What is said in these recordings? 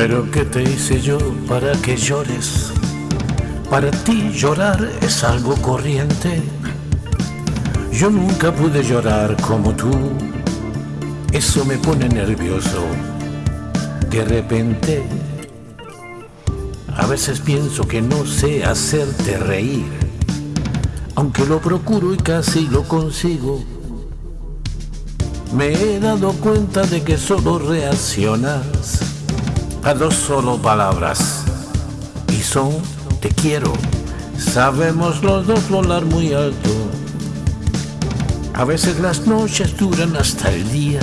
Pero ¿qué te hice yo para que llores? Para ti llorar es algo corriente. Yo nunca pude llorar como tú. Eso me pone nervioso. De repente, a veces pienso que no sé hacerte reír. Aunque lo procuro y casi lo consigo. Me he dado cuenta de que solo reaccionas a dos solo palabras. Y son te quiero. Sabemos los dos volar muy alto. A veces las noches duran hasta el día.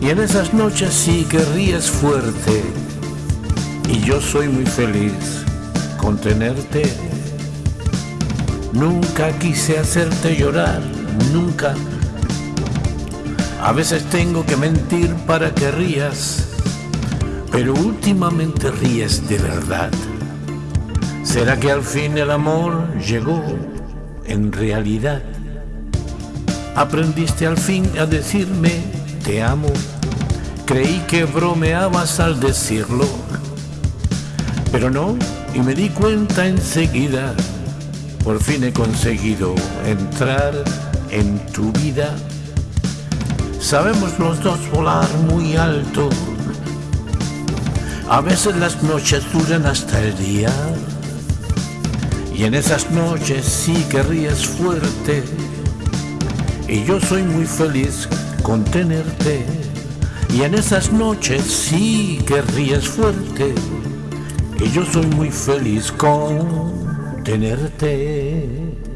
Y en esas noches sí que ríes fuerte. Y yo soy muy feliz con tenerte. Nunca quise hacerte llorar, nunca. A veces tengo que mentir para que rías, pero últimamente ríes de verdad. ¿Será que al fin el amor llegó en realidad? Aprendiste al fin a decirme te amo. Creí que bromeabas al decirlo, pero no, y me di cuenta enseguida. Por fin he conseguido entrar en tu vida. Sabemos los dos volar muy alto. A veces las noches duran hasta el día. Y en esas noches sí que ríes fuerte. Y yo soy muy feliz con tenerte. Y en esas noches sí que ríes fuerte. Y yo soy muy feliz con tenerte.